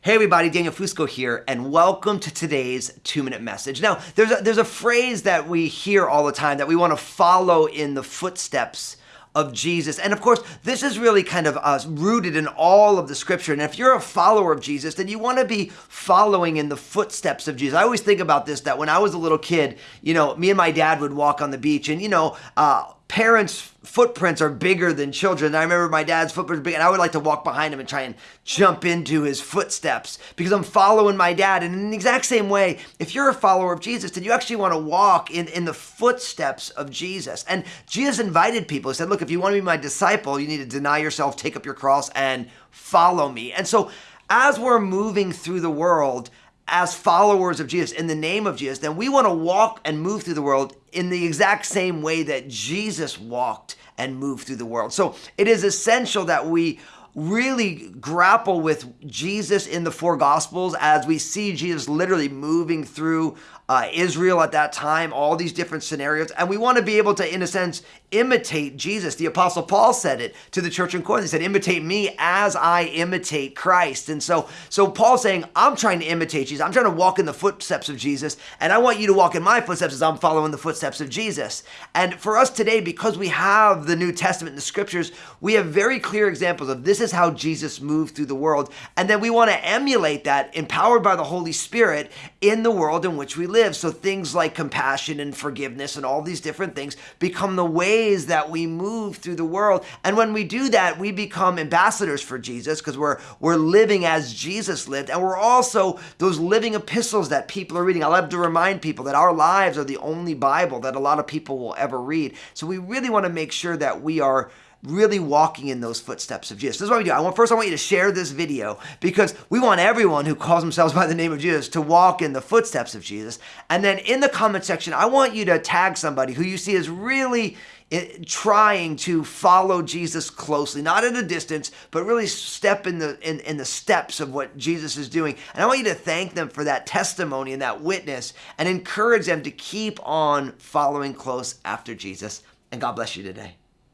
Hey everybody, Daniel Fusco here, and welcome to today's two-minute message. Now, there's a, there's a phrase that we hear all the time that we want to follow in the footsteps of Jesus. And of course, this is really kind of uh, rooted in all of the scripture. And if you're a follower of Jesus, then you want to be following in the footsteps of Jesus. I always think about this that when I was a little kid, you know, me and my dad would walk on the beach, and, you know, uh, parents' footprints are bigger than children. I remember my dad's footprints big, and I would like to walk behind him and try and jump into his footsteps because I'm following my dad. And in the exact same way, if you're a follower of Jesus, then you actually want to walk in, in the footsteps of Jesus. And Jesus invited people. He said, Look, if you want to be my disciple, you need to deny yourself, take up your cross, and follow me. And so as we're moving through the world, as followers of Jesus, in the name of Jesus, then we want to walk and move through the world in the exact same way that Jesus walked and moved through the world. So it is essential that we really grapple with Jesus in the four gospels as we see Jesus literally moving through uh, Israel at that time, all these different scenarios. And we want to be able to, in a sense, imitate Jesus. The Apostle Paul said it to the church in Corinth. He said, imitate me as I imitate Christ. And so, so Paul's saying, I'm trying to imitate Jesus. I'm trying to walk in the footsteps of Jesus. And I want you to walk in my footsteps as I'm following the footsteps of Jesus. And for us today, because we have the New Testament and the scriptures, we have very clear examples of this is how Jesus moved through the world. And then we want to emulate that, empowered by the Holy Spirit, in the world in which we live. So things like compassion and forgiveness and all these different things become the ways that we move through the world. And when we do that, we become ambassadors for Jesus because we're we're living as Jesus lived. And we're also those living epistles that people are reading. I love to remind people that our lives are the only Bible that a lot of people will ever read. So we really want to make sure that we are really walking in those footsteps of Jesus. This is what we do. I want first I want you to share this video because we want everyone who calls themselves by the name of Jesus to walk in the footsteps of Jesus. And then in the comment section, I want you to tag somebody who you see is really eh, trying to follow Jesus closely, not at a distance, but really step in the in, in the steps of what Jesus is doing. And I want you to thank them for that testimony and that witness and encourage them to keep on following close after Jesus. And God bless you today.